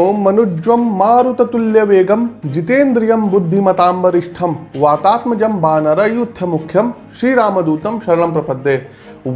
ओम मनुज्वम मारुततुल्य वेगम जितेन्द्रियम बुद्धिमताम वरिष्ठम वातात्मजम युद्ध मुख्यम श्री रामदूतम शरण प्रपदे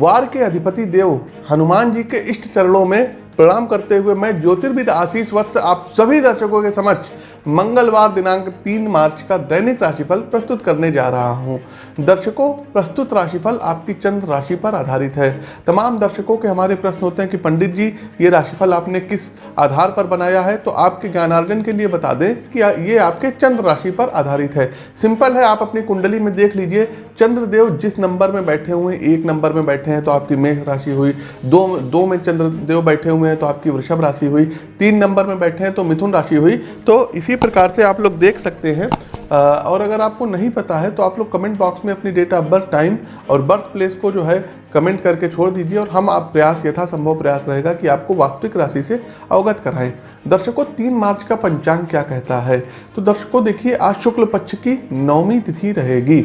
वार के अधिपति देव हनुमान जी के इष्ट चरणों में प्रणाम करते हुए मैं ज्योतिर्विद आशीष वत्स, आप सभी दर्शकों के समक्ष मंगलवार दिनांक 3 मार्च का दैनिक राशिफल प्रस्तुत करने जा रहा हूँ। दर्शकों, प्रस्तुत राशिफल आपकी चंद्र राशि पर आधारित है। तमाम दर्शकों के हमारे प्रश्न होते हैं कि पंडित जी, ये राशिफल आपने किस आधार पर बनाया है? तो आपके ज्ञानार्जन के लिए बता दें कि ये आपके चंद्र राशि पर आधारित है। सिंपल है, आप अपनी कुंडली में देख लीजिए। चंद्रदेव जिस नंबर में बैठे हुए एक नंबर में बैठे हैं तो आपकी मेष राशि हुई। दो दो में चंद्रदेव बैठे हुए हैं तो आपकी वृषभ राशि हुई, तीन नंबर में बैठे हैं तो मिथुन राशि हुई तो इसी प्रकार से आप लोग देख सकते हैं। और अगर आपको नहीं पता है तो आप लोग कमेंट बॉक्स में अपनी डेट ऑफ़ बर्थ टाइम और बर्थ प्लेस को जो है कमेंट करके छोड़ दीजिए और हम आप प्रयास, यथासंभव प्रयास रहेगा कि आपको वास्तविक राशि से अवगत कराएँ। दर्शकों, तीन मार्च का पंचांग क्या कहता है? तो दर्शकों, देखिए, आज शुक्ल पक्ष की नौवीं तिथि रहेगी।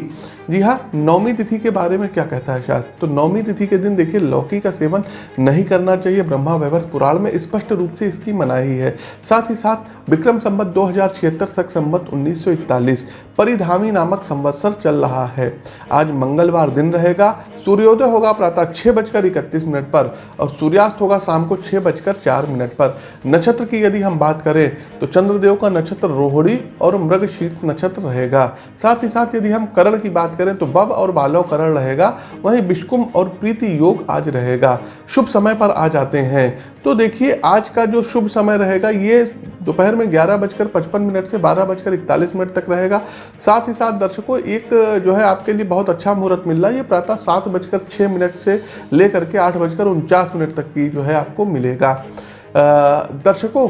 जी हाँ नौमी तिथि के बारे में क्या कहता है शास्त्र? तो नौमी तिथि के दिन देखिए, लौकी का सेवन नहीं करना चाहिए। ब्रह्मा वैवर्ष पुराण में स्पष्ट रूप से इसकी मनाही है। साथ ही साथ, विक्रम संबत दो हज़ार सख संबत उन्नीस सौ इकतालीस, परिधामी नामक संवत्सर चल रहा है। आज मंगलवार दिन रहेगा, सूर्योदय होगा प्रातः छः बजकर इकतीस मिनट पर और सूर्यास्त होगा शाम को छः बजकर चार मिनट पर। नक्षत्र की यदि हम बात करें तो चंद्रदेव का नक्षत्र रोहड़ी और मृग शीर्ष नक्षत्र रहेगा। साथ ही साथ यदि हम करण की बात करें तो बब और बालव करण रहेगा। वहीं बिश्कुम और प्रीति योग आज रहेगा। शुभ समय पर आ जाते हैं। तो देखिए, आज का जो शुभ समय रहेगा, ये दोपहर में ग्यारह बजकर पचपन मिनट से बारह बजकर इकतालीस मिनट तक रहेगा। साथ ही साथ दर्शकों, एक जो है आपके लिए बहुत अच्छा मुहूर्त मिल रहा है। ये प्रातः सात बजकर छः मिनट से लेकर के आठ बजकर उनचास मिनट तक की जो है आपको मिलेगा। दर्शकों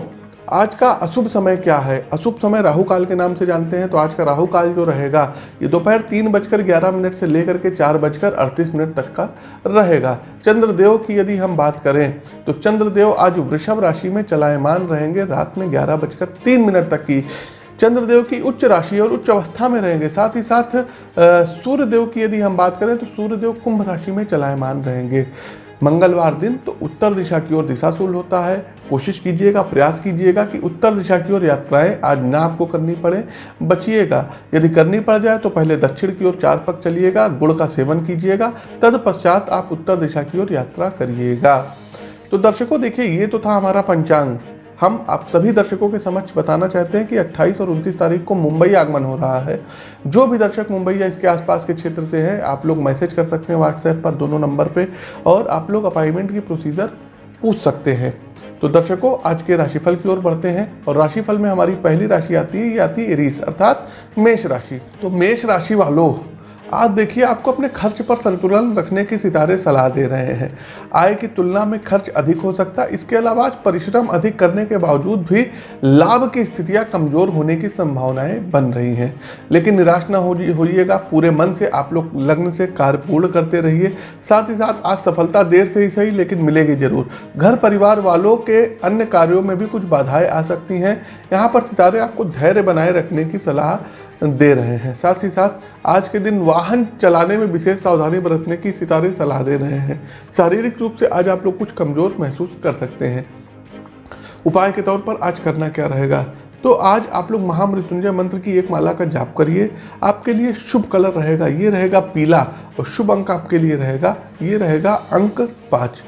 आज का अशुभ समय क्या है? अशुभ समय राहु काल के नाम से जानते हैं तो आज का राहु काल जो रहेगा, ये दोपहर तीन बजकर ग्यारह मिनट से लेकर के चार बजकर अड़तीस मिनट तक का रहेगा। चंद्रदेव की यदि हम बात करें तो चंद्रदेव आज वृषभ राशि में चलायमान रहेंगे, रात में ग्यारह बजकर तीन मिनट तक की। चंद्रदेव की उच्च राशि और उच्च अवस्था में रहेंगे, साथ ही साथ सूर्यदेव की यदि हम बात करें तो सूर्यदेव कुंभ राशि में चलायमान रहेंगे। मंगलवार दिन तो उत्तर दिशा की ओर दिशाशूल होता है। कोशिश कीजिएगा, प्रयास कीजिएगा कि उत्तर दिशा की ओर यात्राएँ आज ना आपको करनी पड़े। बचिएगा, यदि करनी पड़ जाए तो पहले दक्षिण की ओर चार पक चलिएगा, गुड़ का सेवन कीजिएगा तदपश्चात आप उत्तर दिशा की ओर यात्रा करिएगा। तो दर्शकों, देखिए, ये तो था हमारा पंचांग। हम आप सभी दर्शकों के समक्ष बताना चाहते हैं कि 28 और 29 तारीख को मुंबई आगमन हो रहा है। जो भी दर्शक मुंबई या इसके आसपास के क्षेत्र से हैं, आप लोग मैसेज कर सकते हैं व्हाट्सएप पर दोनों नंबर पर और आप लोग अपॉइंटमेंट की प्रोसीजर पूछ सकते हैं। तो दर्शकों, आज के राशिफल की ओर बढ़ते हैं और राशिफल में हमारी पहली राशि आती है, ये आती है एरीस अर्थात मेष राशि। तो मेष राशि वालों आज देखिए, आपको अपने खर्च पर संतुलन रखने की सितारे सलाह दे रहे हैं। आय की तुलना में खर्च अधिक हो सकता है इसके अलावा आज परिश्रम अधिक करने के बावजूद भी लाभ की स्थितियाँ कमज़ोर होने की संभावनाएँ बन रही हैं। लेकिन निराश ना होइएगा, पूरे मन से आप लोग लग्न से कार्य पूर्ण करते रहिए। साथ ही साथ आज सफलता देर से ही सही, लेकिन मिलेगी ज़रूर। घर परिवार वालों के अन्य कार्यों में भी कुछ बाधाएँ आ सकती हैं। यहाँ पर सितारे आपको धैर्य बनाए रखने की सलाह दे रहे हैं। साथ ही साथ, आज के दिन वाहन चलाने में विशेष सावधानी बरतने की सितारे सलाह दे रहे हैं। शारीरिक रूप से आज आप लोग कुछ कमज़ोर महसूस कर सकते हैं। उपाय के तौर पर आज करना क्या रहेगा? तो आज आप लोग महामृत्युंजय मंत्र की एक माला का जाप करिए। आपके लिए शुभ कलर रहेगा, ये रहेगा पीला और शुभ अंक आपके लिए रहेगा, ये रहेगा अंक पाँच।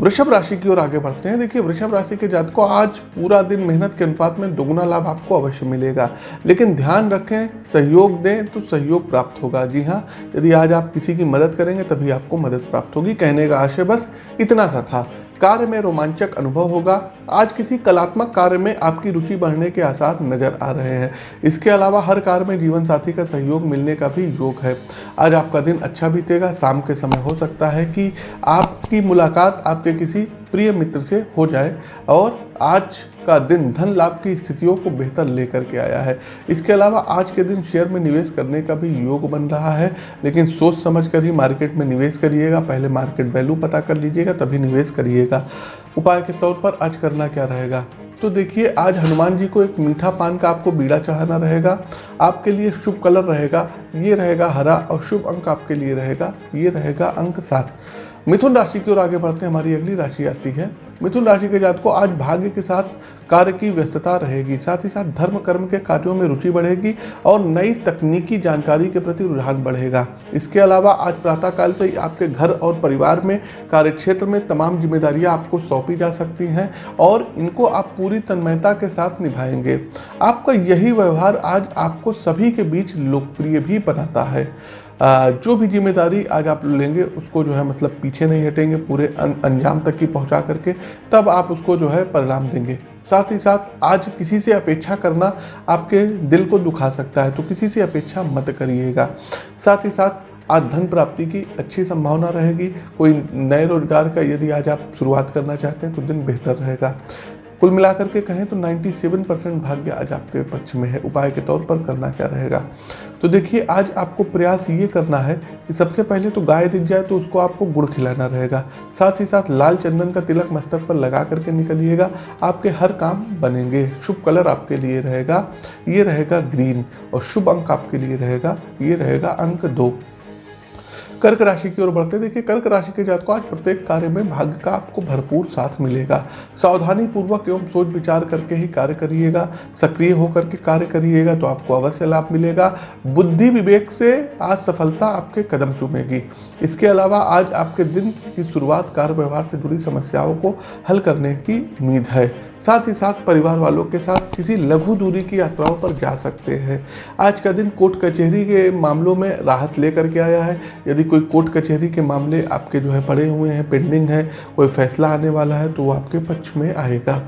वृषभ राशि की ओर आगे बढ़ते हैं। देखिए, वृषभ राशि के जात को आज पूरा दिन मेहनत के अनुपात में दोगुना लाभ आपको अवश्य मिलेगा। लेकिन ध्यान रखें, सहयोग दें तो सहयोग प्राप्त होगा। जी हाँ यदि आज आप किसी की मदद करेंगे, तभी आपको मदद प्राप्त होगी। कहने का आशय बस इतना सा था। कार्य में रोमांचक अनुभव होगा। आज किसी कलात्मक कार्य में आपकी रुचि बढ़ने के आसार नज़र आ रहे हैं। इसके अलावा हर कार्य में जीवन साथी का सहयोग मिलने का भी योग है। आज आपका दिन अच्छा बीतेगा, शाम के समय हो सकता है कि आपकी मुलाकात आपके किसी प्रिय मित्र से हो जाए। और आज का दिन धन लाभ की स्थितियों को बेहतर लेकर के आया है। इसके अलावा आज के दिन शेयर में निवेश करने का भी योग बन रहा है, लेकिन सोच समझ कर ही मार्केट में निवेश करिएगा। पहले मार्केट वैल्यू पता कर लीजिएगा, तभी निवेश करिएगा। उपाय के तौर पर आज करना क्या रहेगा? तो देखिए, आज हनुमान जी को एक मीठा पान का आपको बीड़ा चढ़ाना रहेगा। आपके लिए शुभ कलर रहेगा, ये रहेगा हरा और शुभ अंक आपके लिए रहेगा, ये रहेगा अंक सात। मिथुन राशि की ओर आगे बढ़ते हैं, हमारी अगली राशि आती है। मिथुन राशि के जात को आज भाग्य के साथ कार्य की व्यस्तता रहेगी, साथ ही साथ धर्म, कर्म के कार्यों में रुचि बढ़ेगी और नई तकनीकी जानकारी के प्रति रुझान बढ़ेगा। इसके अलावा आज प्रातःकाल से ही आपके घर और परिवार में, कार्यक्षेत्र में तमाम जिम्मेदारियाँ आपको सौंपी जा सकती हैं और इनको आप पूरी तन्मयता के साथ निभाएँगे। आपका यही व्यवहार आज आपको सभी के बीच लोकप्रिय भी बनाता है। जो भी ज़िम्मेदारी आज आप लेंगे, उसको जो है मतलब पीछे नहीं हटेंगे, पूरे अंजाम तक की पहुँचा करके, तब आप उसको जो है परिणाम देंगे। साथ ही साथ, आज किसी से अपेक्षा करना आपके दिल को दुखा सकता है तो किसी से अपेक्षा मत करिएगा। साथ ही साथ, आज धन प्राप्ति की अच्छी संभावना रहेगी। कोई नए रोज़गार का यदि आज आप शुरुआत करना चाहते हैं तो दिन बेहतर रहेगा। कुल मिलाकर के कहें तो 97 परसेंट भाग्य आज आपके पक्ष में है। उपाय के तौर पर करना क्या रहेगा? तो देखिए, आज आपको प्रयास ये करना है कि सबसे पहले तो गाय दिख जाए तो उसको आपको गुड़ खिलाना रहेगा। साथ ही साथ लाल चंदन का तिलक मस्तक पर लगा करके निकलिएगा। आपके हर काम बनेंगे। शुभ कलर आपके लिए रहेगा। ये रहेगा ग्रीन और शुभ अंक आपके लिए रहेगा। ये रहेगा अंक दो। कर्क राशि की ओर बढ़ते देखिए, कर्क राशि के जात को आज प्रत्येक कार्य में भाग्य का आपको भरपूर साथ मिलेगा। सावधानी पूर्वक एवं सोच विचार करके ही कार्य करिएगा, सक्रिय होकर के कार्य करिएगा तो आपको अवश्य लाभ मिलेगा। बुद्धि विवेक से आज सफलता आपके कदम चूमेगी। इसके अलावा आज आपके दिन की शुरुआत कार्य व्यवहार से जुड़ी समस्याओं को हल करने की उम्मीद है। साथ ही साथ परिवार वालों के साथ किसी लघु दूरी की यात्राओं पर जा सकते हैं। आज का दिन कोर्ट कचहरी के मामलों में राहत लेकर के आया है। यदि कोई कोर्ट कचहरी के मामले आपके जो है पड़े हुए हैं पेंडिंग है, कोई फैसला आने वाला है तो वो आपके पक्ष में आएगा।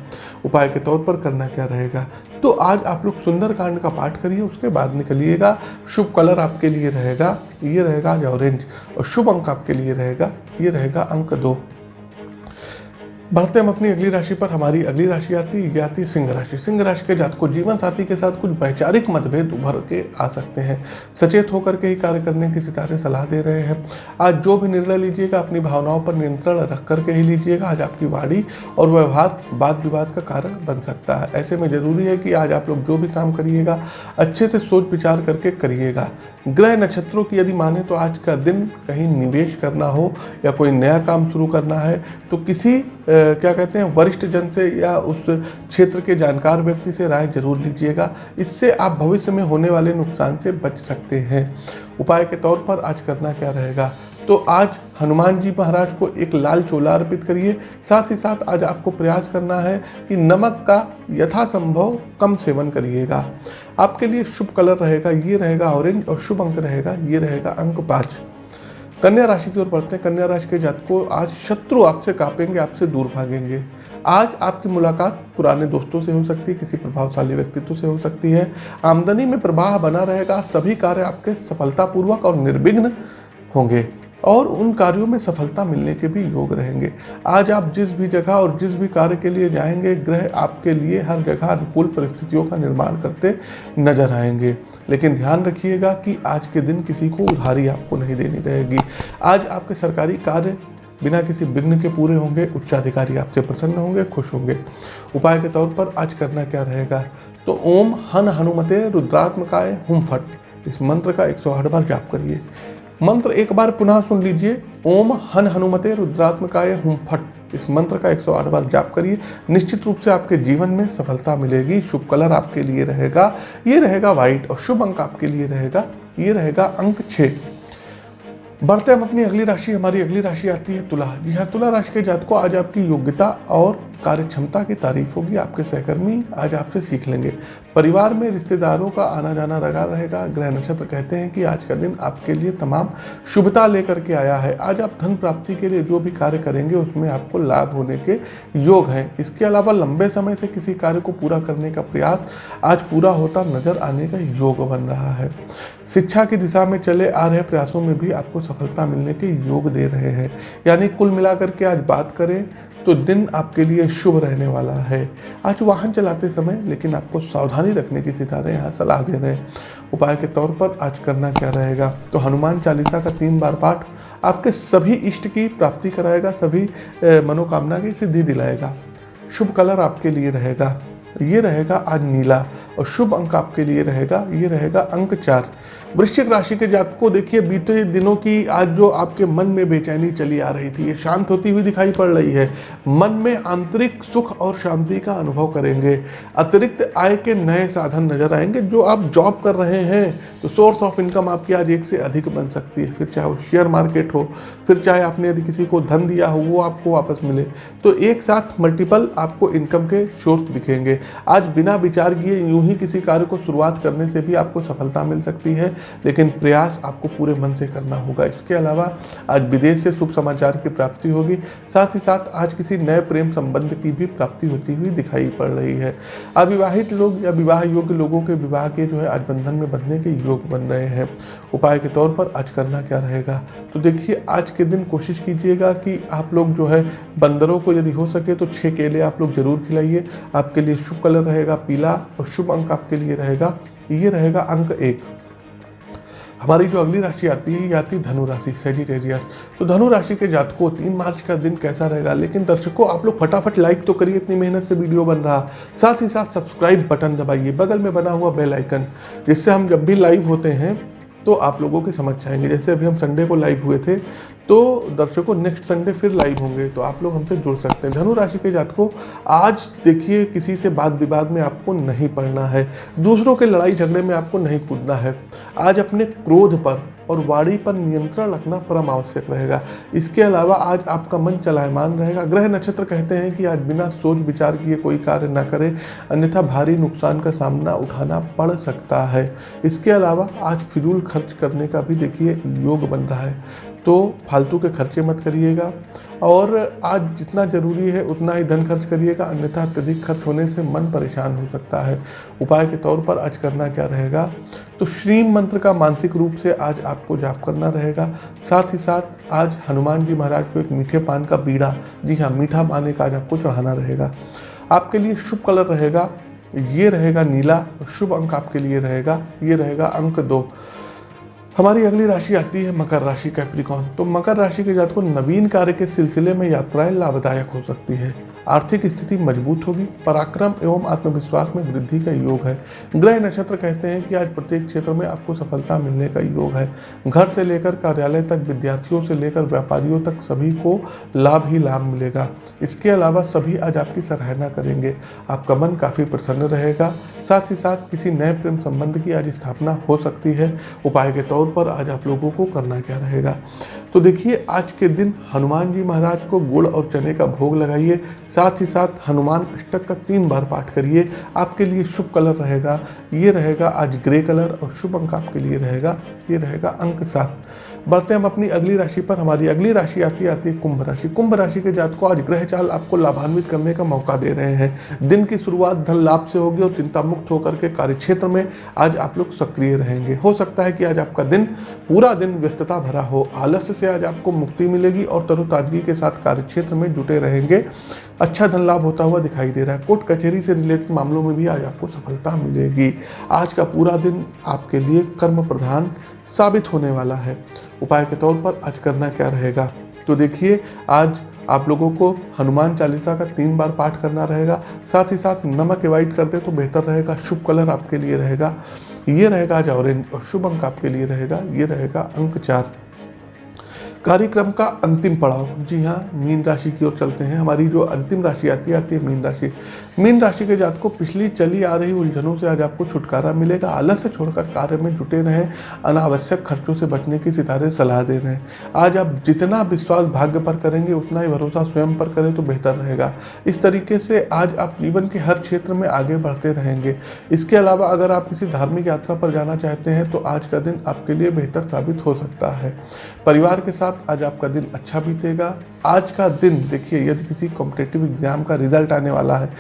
उपाय के तौर पर करना क्या रहेगा? तो आज आप लोग सुंदर कांड का पाठ करिए, उसके बाद निकलिएगा। शुभ कलर आपके लिए रहेगा, ये रहेगा आज ऑरेंज और शुभ अंक आपके लिए रहेगा, ये रहेगा अंक दो। बढ़ते हम अपनी अगली राशि पर, हमारी अगली राशि आती है आती सिंह राशि। सिंह राशि के जात को जीवन साथी के साथ कुछ वैचारिक मतभेद उभर के आ सकते हैं। सचेत होकर के ही कार्य करने की सितारे सलाह दे रहे हैं। आज जो भी निर्णय लीजिएगा, अपनी भावनाओं पर नियंत्रण रख करके ही लीजिएगा। आज आपकी वाणी और व्यवहार वाद विवाद का कारण बन सकता है। ऐसे में ज़रूरी है कि आज आप लोग जो भी काम करिएगा, अच्छे से सोच विचार करके करिएगा। ग्रह नक्षत्रों की यदि माने तो आज का दिन कहीं निवेश करना हो या कोई नया काम शुरू करना है तो किसी क्या कहते हैं, वरिष्ठ जन से या उस क्षेत्र के जानकार व्यक्ति से राय ज़रूर लीजिएगा। इससे आप भविष्य में होने वाले नुकसान से बच सकते हैं। उपाय के तौर पर आज करना क्या रहेगा? तो आज हनुमान जी महाराज को एक लाल चोला अर्पित करिए। साथ ही साथ आज आपको प्रयास करना है कि नमक का यथासंभव कम सेवन करिएगा। आपके लिए शुभ कलर रहेगा, ये रहेगा ऑरेंज और शुभ अंक रहेगा, ये रहेगा अंक पाँच। कन्या राशि की ओर बढ़ते हैं। कन्या राशि के जात को आज शत्रु आपसे कापेंगे, आपसे दूर भागेंगे। आज आपकी मुलाकात पुराने दोस्तों से हो सकती है, किसी प्रभावशाली व्यक्तित्व से हो सकती है। आमदनी में प्रवाह बना रहेगा, सभी कार्य आपके सफलतापूर्वक और निर्विघ्न होंगे। और उन कार्यों में सफलता मिलने के भी योग रहेंगे। आज आप जिस भी जगह और जिस भी कार्य के लिए जाएँगे, ग्रह आपके लिए हर जगह अनुकूल परिस्थितियों का निर्माण करते नज़र आएँगे। लेकिन ध्यान रखिएगा कि आज के दिन किसी को उधारी आपको नहीं देनी रहेगी। आज आपके सरकारी कार्य बिना किसी विघ्न के पूरे होंगे, उच्चाधिकारी आपसे प्रसन्न होंगे, खुश होंगे। उपाय के तौर पर आज करना क्या रहेगा? तो ओम हन हनुमते रुद्रात्मकाय हुम फट। इस मंत्र का एक सौ आठ बार जाप करिए। मंत्र एक बार पुनः सुन लीजिए। ओम हन हनुमते रुद्रात्मकाय हुम फट। इस मंत्र का 108 बार जाप करिए। निश्चित रूप से आपके जीवन में सफलता मिलेगी। शुभ कलर आपके लिए रहेगा। ये रहेगा व्हाइट और शुभ अंक आपके लिए रहेगा। ये रहेगा अंक छः। बढ़ते हम अपनी अगली राशि। हमारी अगली राशि आती है तुला। जी हाँ तुला राशि के जात को आज आपकी योग्यता और कार्य क्षमता की तारीफ़ होगी, आपके सहकर्मी आज आपसे सीख लेंगे। परिवार में रिश्तेदारों का आना जाना लगा रहेगा। ग्रह नक्षत्र कहते हैं कि आज का दिन आपके लिए तमाम शुभता लेकर के आया है। आज आप धन प्राप्ति के लिए जो भी कार्य करेंगे, उसमें आपको लाभ होने के योग हैं। इसके अलावा लंबे समय से किसी कार्य को पूरा करने का प्रयास आज पूरा होता नज़र आने का योग बन रहा है। शिक्षा की दिशा में चले आ रहे प्रयासों में भी आपको सफलता मिलने के योग दे रहे हैं। यानी कुल मिलाकर के आज बात करें तो दिन आपके लिए शुभ रहने वाला है। आज वाहन चलाते समय लेकिन आपको सावधानी रखने की सितारे यहाँ सलाह दे रहे हैं। उपाय के तौर पर आज करना क्या रहेगा? तो हनुमान चालीसा का तीन बार पाठ आपके सभी इष्ट की प्राप्ति कराएगा, सभी मनोकामना की सिद्धि दिलाएगा। शुभ कलर आपके लिए रहेगा, ये रहेगा आज नीला और शुभ अंक आपके लिए रहेगा, ये रहेगा अंक चार। वृश्चिक राशि के जातक को देखिए, बीते दिनों की आज जो आपके मन में बेचैनी चली आ रही थी, ये शांत होती हुई दिखाई पड़ रही है। मन में आंतरिक सुख और शांति का अनुभव करेंगे। अतिरिक्त आय के नए साधन नज़र आएँगे, जो आप जॉब कर रहे हैं तो सोर्स ऑफ़ इनकम आपकी आज एक से अधिक बन सकती है। फिर चाहे वो शेयर मार्केट हो, फिर चाहे आपने यदि किसी को धन दिया हो, वो आपको वापस मिले। तो एक साथ मल्टीपल आपको इनकम के सोर्स दिखेंगे। आज बिना विचार किए यूँ ही किसी कार्य को शुरुआत करने से भी आपको सफलता मिल सकती है। लेकिन प्रयास आपको पूरे मन से करना होगा। इसके अलावा आज विदेश से शुभ समाचार की प्राप्ति होगी। साथ ही साथ आज किसी नए प्रेम संबंध की भी प्राप्ति होती हुई दिखाई पड़ रही है। अविवाहित लोग या विवाह योग्य लोगों के विवाह के जो है आज बंधन में बंधने के योग बन रहे हैं। उपाय के तौर पर आज करना क्या रहेगा? तो देखिए, आज के दिन कोशिश कीजिएगा कि आप लोग जो है बंदरों को यदि हो सके तो छः केले आप लोग ज़रूर खिलाइए। आपके लिए शुभ कलर रहेगा पीला और शुभ अंक आपके लिए रहेगा। ये रहेगा अंक एक। हमारी जो अगली राशि आती है, ये आती है धनु राशि सेजिटेरियस तो धनु राशि के जातकों, तीन मार्च का दिन कैसा रहेगा? लेकिन दर्शकों, आप लोग फटाफट लाइक तो करिए, इतनी मेहनत से वीडियो बन रहा। साथ ही साथ सब्सक्राइब बटन दबाइए। बगल में बना हुआ बेल आइकन जिससे हम जब भी लाइव होते हैं तो आप लोगों की समझ आएँगे। जैसे अभी हम संडे को लाइव हुए थे तो दर्शकों नेक्स्ट संडे फिर लाइव होंगे तो आप लोग हमसे जुड़ सकते हैं। धनु राशि के जातकों, आज देखिए, किसी से बात विवाद में आपको नहीं पढ़ना है। दूसरों के लड़ाई झगड़े में आपको नहीं कूदना है। आज अपने क्रोध पर और वाणी पर नियंत्रण रखना परम आवश्यक रहेगा। इसके अलावा आज आपका मन चलायमान रहेगा। ग्रह नक्षत्र कहते हैं कि आज बिना सोच विचार किए कोई कार्य न करें, अन्यथा भारी नुकसान का सामना उठाना पड़ सकता है। इसके अलावा आज फिजूल खर्च करने का भी देखिए योग बन रहा है। तो फालतू के खर्चे मत करिएगा और आज जितना ज़रूरी है उतना ही धन खर्च करिएगा, अन्यथा अत्यधिक खर्च होने से मन परेशान हो सकता है। उपाय के तौर पर आज करना क्या रहेगा? तो श्रीम मंत्र का मानसिक रूप से आज आपको जाप करना रहेगा। साथ ही साथ आज हनुमान जी महाराज को एक मीठे पान का बीड़ा, जी हाँ मीठा पान एक आज आपको चढ़ाना रहेगा। आपके लिए शुभ कलर रहेगा, ये रहेगा नीला, शुभ अंक आपके लिए रहेगा, ये रहेगा अंक दो। हमारी अगली राशि आती है मकर राशि कैप्रिकॉन तो मकर राशि के जातकों नवीन कार्य के सिलसिले में यात्राएँ लाभदायक हो सकती है। आर्थिक स्थिति मज़बूत होगी, पराक्रम एवं आत्मविश्वास में वृद्धि का योग है। ग्रह नक्षत्र कहते हैं कि आज प्रत्येक क्षेत्र में आपको सफलता मिलने का योग है। घर से लेकर कार्यालय तक, विद्यार्थियों से लेकर व्यापारियों तक सभी को लाभ ही लाभ मिलेगा। इसके अलावा सभी आज आपकी सराहना करेंगे। आपका मन काफ़ी प्रसन्न रहेगा। साथ ही साथ किसी नए प्रेम संबंध की आज स्थापना हो सकती है। उपाय के तौर पर आज आप लोगों को करना क्या रहेगा? तो देखिए, आज के दिन हनुमान जी महाराज को गुड़ और चने का भोग लगाइए, साथ ही साथ हनुमान अष्टक का तीन बार पाठ करिए। आपके लिए शुभ कलर रहेगा, ये रहेगा आज ग्रे कलर और शुभ अंक आपके लिए रहेगा, ये रहेगा अंक सात। बढ़ते हम अपनी अगली राशि पर। हमारी अगली राशि आती आती है कुंभ राशि। कुंभ राशि के जात को आज ग्रह चाल आपको लाभान्वित करने का मौका दे रहे हैं। दिन की शुरुआत धन लाभ से होगी और चिंता मुक्त होकर के कार्य क्षेत्र में आज आप लोग सक्रिय रहेंगे। हो सकता है कि आज आपका दिन, पूरा दिन व्यस्तता भरा हो। आलस्य से आज आपको मुक्ति मिलेगी और तरोताजगी के साथ कार्य क्षेत्र में जुटे रहेंगे। अच्छा धन लाभ होता हुआ दिखाई दे रहा है। कोर्ट कचहरी से रिलेटेड मामलों में भी आज आपको सफलता मिलेगी। आज का पूरा दिन आपके लिए कर्म प्रधान साबित होने वाला है। उपाय के तौर पर आज करना क्या रहेगा? तो देखिए, आज आप लोगों को हनुमान चालीसा का तीन बार पाठ करना रहेगा। साथ ही साथ नमक एवॉइड करते तो बेहतर रहेगा। शुभ कलर आपके लिए रहेगा। ये रहेगा आज ऑरेंज और शुभ अंक आपके लिए रहेगा। ये रहेगा अंक चार। कार्यक्रम का अंतिम पड़ाव। जी हाँ मीन राशि की ओर चलते हैं। हमारी जो अंतिम राशि आती है आती है मीन राशि। मीन राशि के जात को पिछली चली आ रही उलझनों से आज आपको छुटकारा मिलेगा। आलस से छोड़कर कार्य में जुटे रहें। अनावश्यक खर्चों से बचने की सितारे सलाह दे रहे। हैं आज आप जितना विश्वास भाग्य पर करेंगे, उतना ही भरोसा स्वयं पर करें तो बेहतर रहेगा। इस तरीके से आज आप जीवन के हर क्षेत्र में आगे बढ़ते रहेंगे। इसके अलावा अगर आप किसी धार्मिक यात्रा पर जाना चाहते हैं तो आज का दिन आपके लिए बेहतर साबित हो सकता है। परिवार के साथ आज आपका दिन अच्छा बीतेगा। आज का दिन, देखिए, यदि किसी कॉम्पिटेटिव एग्ज़ाम का रिज़ल्ट आने वाला है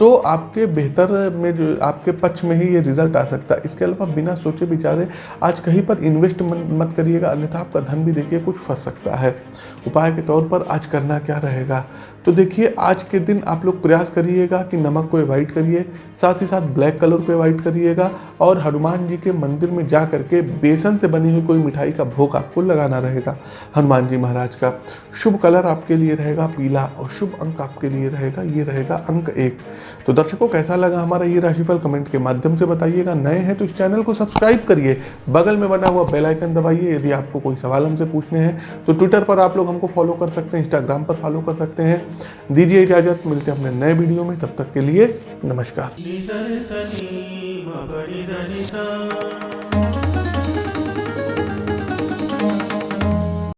तो आपके बेहतर में जो, आपके पक्ष में ही ये रिज़ल्ट आ सकता है। इसके अलावा बिना सोचे विचारे आज कहीं पर इन्वेस्ट मत करिएगा, अन्यथा आपका धन भी, देखिए, कुछ फंस सकता है। उपाय के तौर पर आज करना क्या रहेगा? तो देखिए, आज के दिन आप लोग प्रयास करिएगा कि नमक को अवॉइड करिए, साथ ही साथ ब्लैक कलर को अवॉइड करिएगा और हनुमान जी के मंदिर में जा करके बेसन से बनी हुई कोई मिठाई का भोग आपको लगाना रहेगा, हनुमान जी महाराज का। शुभ कलर आपके लिए रहेगा पीला और शुभ अंक आपके लिए रहेगा, ये रहेगा अंक एक। तो दर्शकों, कैसा लगा हमारा ये राशिफल? कमेंट के माध्यम से बताइएगा। नए हैं तो इस चैनल को सब्सक्राइब करिए। बगल में बना हुआ बेल आइकन दबाइए यदि आपको कोई सवाल हमसे पूछने हैं। तो ट्विटर पर आप लोग हमको फॉलो कर सकते हैं, इंस्टाग्राम पर फॉलो कर सकते हैं। दीजिए इजाज़त, मिलते हैं अपने नए वीडियो में। तब तक के लिए नमस्कार।